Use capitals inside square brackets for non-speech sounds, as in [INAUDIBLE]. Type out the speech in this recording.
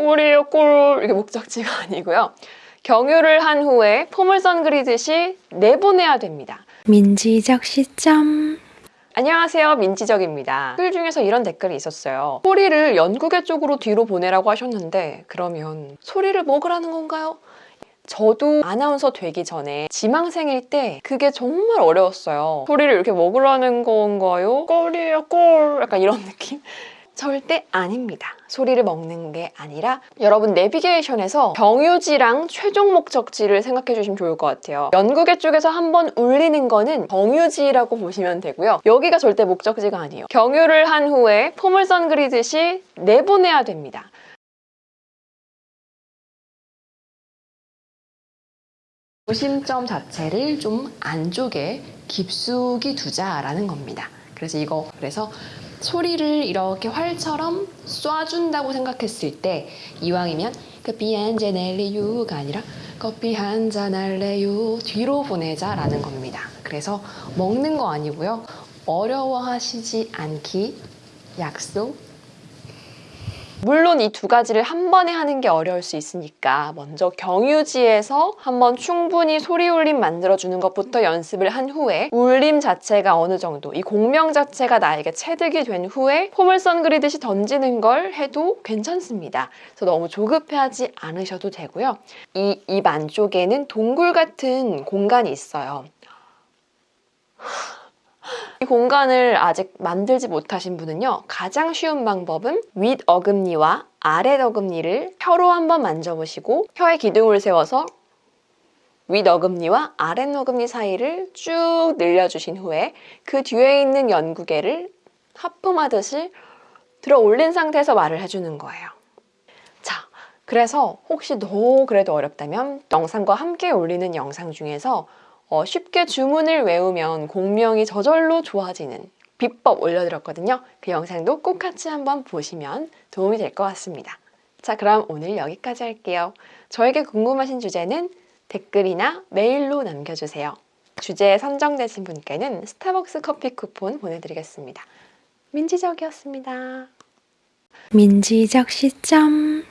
꿀이에요 꿀 이게 목적지가 [LAUGHS] 아니고요. 경유를 한 후에 포물선 그리듯이 내보내야 됩니다. 민지적 시점 안녕하세요 민지적입니다. 댓글 중에서 이런 댓글이 있었어요. 소리를 연구계 쪽으로 뒤로 보내라고 하셨는데 그러면 소리를 먹으라는 건가요? 저도 아나운서 되기 전에 지망생일 때 그게 정말 어려웠어요. 소리를 이렇게 먹으라는 건가요? 꼴이에요 꼴 약간 이런 [LAUGHS] 느낌? 절대 아닙니다. 소리를 먹는 게 아니라 여러분 내비게이션에서 경유지랑 최종 목적지를 생각해 주시면 좋을 것 같아요. 연구계 쪽에서 한번 울리는 거는 경유지라고 보시면 되고요. 여기가 절대 목적지가 아니에요. 경유를 한 후에 포물선 그리듯이 내보내야 됩니다. 중심점 자체를 좀 안쪽에 깊숙이 두자라는 겁니다. 그래서 이거 그래서 소리를 이렇게 활처럼 쏴준다고 생각했을 때 이왕이면 커피 한 잔 할래요가 아니라 커피 한 잔 할래요 뒤로 보내자 라는 겁니다. 그래서 먹는 거 아니고요. 어려워하시지 않기 약속 물론 이 두 가지를 한 번에 하는 게 어려울 수 있으니까 먼저 경유지에서 한번 충분히 소리 울림 만들어주는 것부터 연습을 한 후에 울림 자체가 어느 정도 이 공명 자체가 나에게 체득이 된 후에 포물선 그리듯이 던지는 걸 해도 괜찮습니다. 그래서 너무 조급해하지 않으셔도 되고요. 이 입 안쪽에는 동굴 같은 공간이 있어요. 이 공간을 아직 만들지 못하신 분은요 가장 쉬운 방법은 윗 어금니와 아랫 어금니를 혀로 한번 만져보시고 혀의 기둥을 세워서 윗 어금니와 아랫 어금니 사이를 쭉 늘려주신 후에 그 뒤에 있는 연구개를 하품하듯이 들어 올린 상태에서 말을 해주는 거예요. 자, 그래서 혹시 너무 그래도 어렵다면 영상과 함께 올리는 영상 중에서 어, 쉽게 주문을 외우면 공명이 저절로 좋아지는 비법 올려드렸거든요. 그 영상도 꼭 같이 한번 보시면 도움이 될 것 같습니다. 자, 그럼 오늘 여기까지 할게요. 저에게 궁금하신 주제는 댓글이나 메일로 남겨주세요. 주제에 선정되신 분께는 스타벅스 커피 쿠폰 보내드리겠습니다. 민지적이었습니다. 민지적 시점